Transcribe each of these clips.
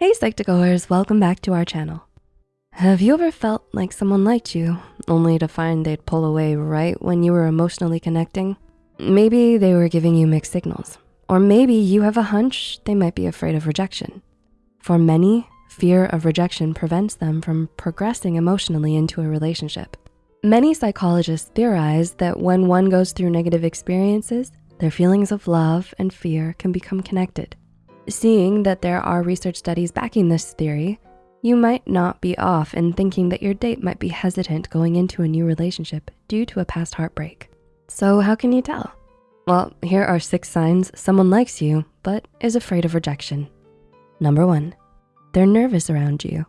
Hey Psych2Goers, welcome back to our channel. Have you ever felt like someone liked you, only to find they'd pull away right when you were emotionally connecting? Maybe they were giving you mixed signals, or maybe you have a hunch they might be afraid of rejection. For many, fear of rejection prevents them from progressing emotionally into a relationship. Many psychologists theorize that when one goes through negative experiences, their feelings of love and fear can become connected. Seeing that there are research studies backing this theory, you might not be off in thinking that your date might be hesitant going into a new relationship due to a past heartbreak. So how can you tell? Well, here are six signs someone likes you, but is afraid of rejection. Number one, they're nervous around you.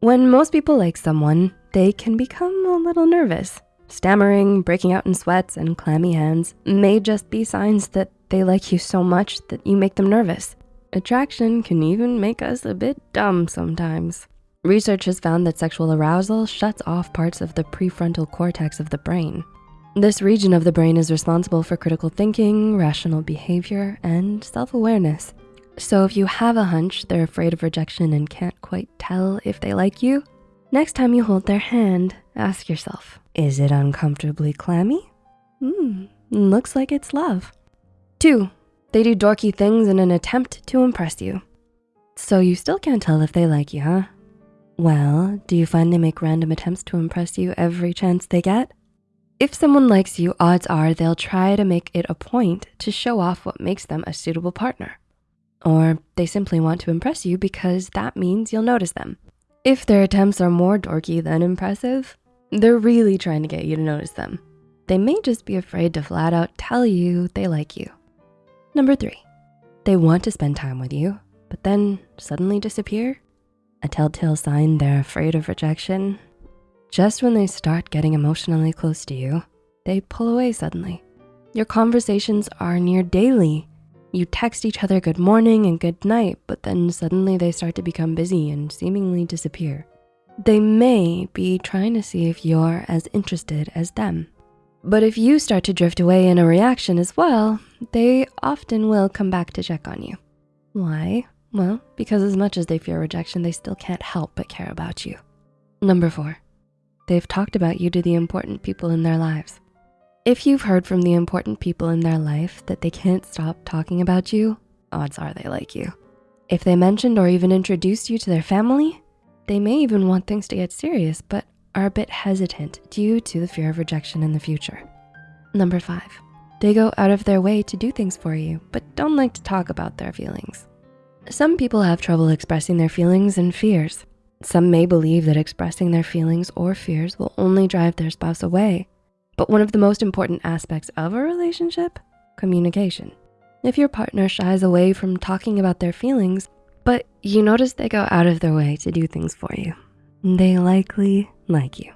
When most people like someone, they can become a little nervous. Stammering, breaking out in sweats, and clammy hands may just be signs that they like you so much that you make them nervous. Attraction can even make us a bit dumb sometimes. Research has found that sexual arousal shuts off parts of the prefrontal cortex of the brain. This region of the brain is responsible for critical thinking, rational behavior, and self-awareness. So if you have a hunch they're afraid of rejection and can't quite tell if they like you, next time you hold their hand, ask yourself, is it uncomfortably clammy? Hmm, looks like it's love. Two, they do dorky things in an attempt to impress you. So you still can't tell if they like you, huh? Well, do you find they make random attempts to impress you every chance they get? If someone likes you, odds are they'll try to make it a point to show off what makes them a suitable partner. Or they simply want to impress you because that means you'll notice them. If their attempts are more dorky than impressive, they're really trying to get you to notice them. They may just be afraid to flat out tell you they like you. Number three, they want to spend time with you, but then suddenly disappear. A telltale sign they're afraid of rejection. Just when they start getting emotionally close to you, they pull away suddenly. Your conversations are near daily. You text each other good morning and good night, but then suddenly they start to become busy and seemingly disappear. They may be trying to see if you're as interested as them. But if you start to drift away in a reaction as well, they often will come back to check on you. Why? Well, because as much as they fear rejection, they still can't help but care about you. Number four, they've talked about you to the important people in their lives. If you've heard from the important people in their life that they can't stop talking about you, odds are they like you. If they mentioned or even introduced you to their family, they may even want things to get serious, but are a bit hesitant due to the fear of rejection in the future. Number five, they go out of their way to do things for you, but don't like to talk about their feelings. Some people have trouble expressing their feelings and fears. Some may believe that expressing their feelings or fears will only drive their spouse away. But one of the most important aspects of a relationship, communication. If your partner shies away from talking about their feelings, but you notice they go out of their way to do things for you, they likely like you.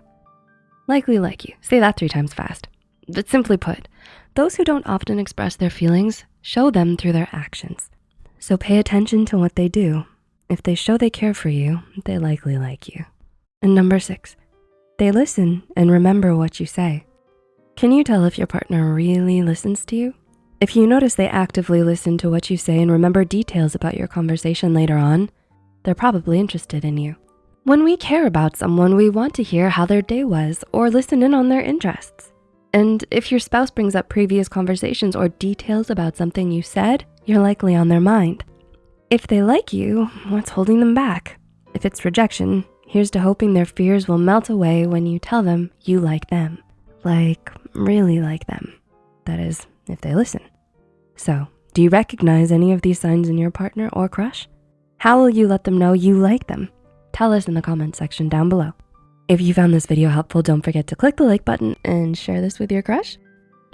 Likely like you, say that three times fast. But simply put, those who don't often express their feelings show them through their actions. So pay attention to what they do. If they show they care for you, they likely like you. And number six, they listen and remember what you say. Can you tell if your partner really listens to you? If you notice they actively listen to what you say and remember details about your conversation later on, they're probably interested in you. When we care about someone, we want to hear how their day was or listen in on their interests. And if your spouse brings up previous conversations or details about something you said, you're likely on their mind. If they like you, what's holding them back? If it's rejection, here's to hoping their fears will melt away when you tell them you like them. Like, really like them. That is, if they listen. So, do you recognize any of these signs in your partner or crush? How will you let them know you like them? Tell us in the comment section down below. If you found this video helpful, don't forget to click the like button and share this with your crush.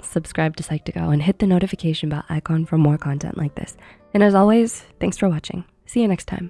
Subscribe to Psych2Go and hit the notification bell icon for more content like this. And as always, thanks for watching. See you next time.